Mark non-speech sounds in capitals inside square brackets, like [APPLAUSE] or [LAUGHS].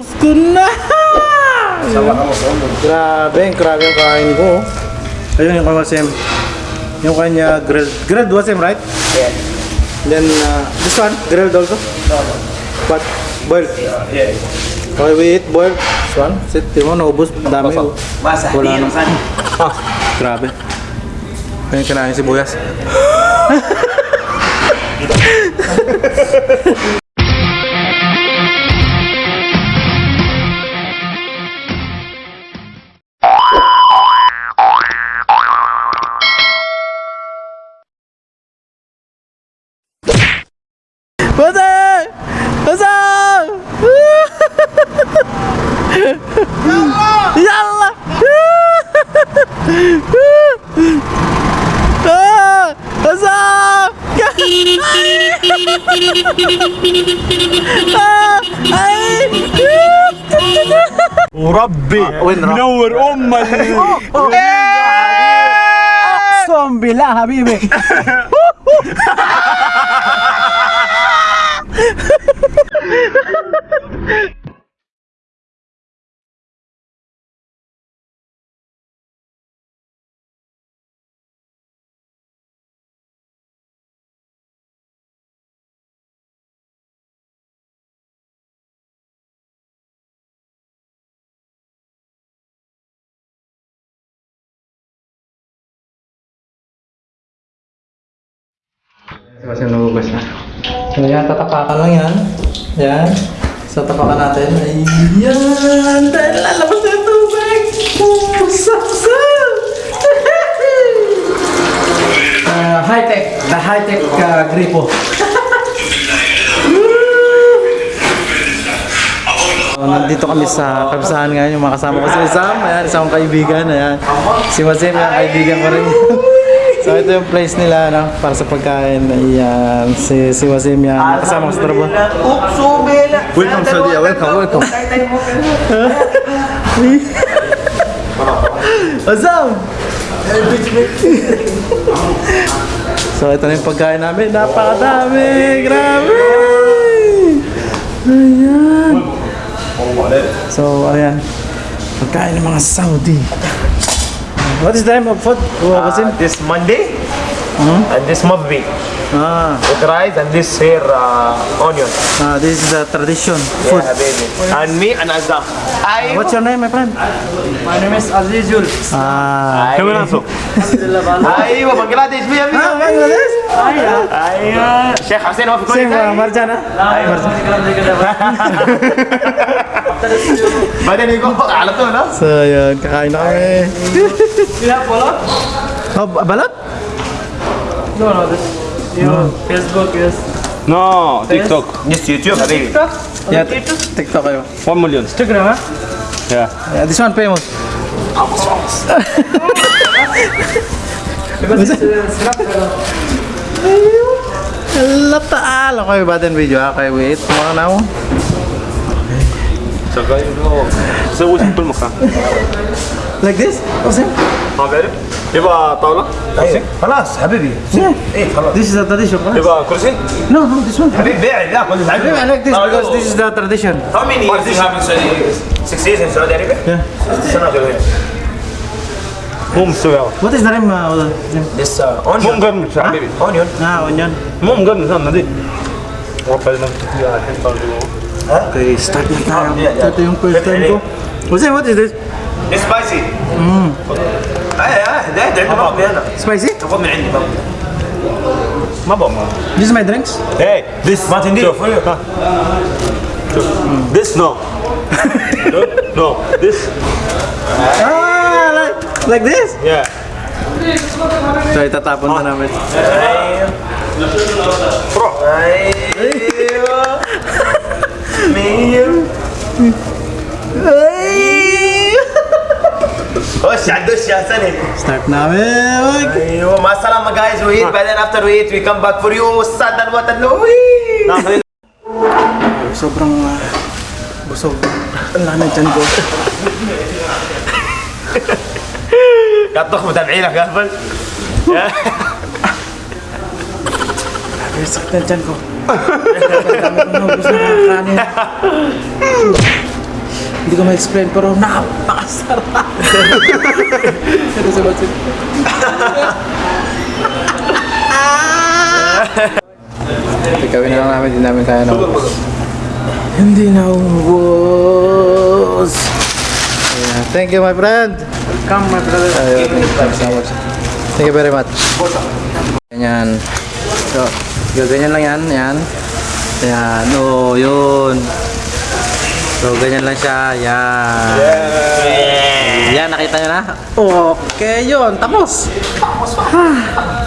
Ubus ko na! Grabe, grabe yung kain ko. Ayun yung kamasem. Yung kanya grilled. Grilled was him, right? Yeah. Then uh, this one, grilled also? What? Boiled? Yeah. Okay, we eat boiled. This one. Sit, di mo, naubos. Dami. Basa. Wala na. yung. Ah, grabe. Ayun kinain si Buyas. [LAUGHS] يلا. آه، [LAUGHS] وربي منور أمك [LAUGHS] أقسم بالله حبيبي. [LAUGHS] Kasi nagugas na. So yan, tatapakan lang yan. Yan. So tapakan natin. Ayan! Dahil lalabas na yung tubig! Oh, saksak! uh, [LAUGHS] high-tech. The high-tech uh, gripo. [LAUGHS] Nandito kami sa kabisahan ngayon, yung mga kasama ko si Sam, ayan, isang kaibigan, ayan. Si Mazem, yung kaibigan ko rin. [LAUGHS] So ito yung place nila no para sa pagkain. Ayan, si si Wasim yan. Kasama ko sa trabaho. Welcome sa dia. Welcome, welcome. Azam! [LAUGHS] so ito na yung pagkain namin. Napakadami! Grabe! Ayan. So ayan. Pagkain ng mga Saudi. What is the name of food? Uh, Mazem? This Monday and this Mabbi Ah, with rice and this here uh, onion. ah, this is the tradition food. Yeah, baby. And me and Azam. I What's your name, my friend? My name is Azizul. Ah, كم ناسو ايوه بنجلاديش بيا ah, بيا Bangladesh? ايوه شيخ حسين هو في كل Same, uh, ثاني Marjan, Badan ko alat to, no? So, yun. Kakain na kami. Balot? Oh, balot? No, no. This, Facebook is... No, TikTok. Yes, YouTube. TikTok? Yeah, TikTok kayo. 1 million. Instagram, ha? Yeah. yeah. This one famous. Almost famous. Because it's Lata ala kayo video ha? Wait, mga na ako. زوج بالمخ لايك ذيس وسيم ما بعرف يبقى طاوله خلاص حبيبي إيه خلاص ذيس از تراديشن يبقى كرسي نو نو ذيس ون حبيبي بيع لا كنت حبيبي اي لايك ذيس بيكوز ذيس از ذا تراديشن هاو ميني ييرز يو هاف ان سعودي 6 years in Saudi Arabia? 6 سنه موم سويا وات از ذا نيم ذيس اونيون موم قرمش حبيبي اونيون آه اونيون موم قرمش أنا دي ربنا الحين Okay, start na tayo. Yeah, yeah. Ito yung first time ko. Jose, what is this? It's spicy. امم اي اي ده ده عندي بابي انا Spicy? خذ من عندي بابي ما بقى This is my drinks. Hey, this ما تندي شوف ها. شوف this no no this Ah, like, like this? yeah So, itatapon na namin. روح ايوه Oh, Shadu Shasani. Start eh, masalah Masalam, guys. We eat, but then after we eat, we come back for you. Sadan watan nah, Louis. Sobrang uh, busog. Wala na dyan ko. Katok mo tabi eh, lang, Garbal. Sakit na dyan ko. Naubos na kakanin. Hindi ko ma-explain pero napakasarap. Ito si Matsin. Ikawin na lang namin, hindi namin kaya na Hindi na ubos. Ayan. Thank you, my friend. Come, my brother. Ayun, thank you so much. Thank you very much. Ganyan. So, ganyan lang yan. Yan. Yan. Oo, yun. So, ganyan lang siya. Yan. Yan, nakita nyo na? Okay, yun. Tapos. Ah. Ganyan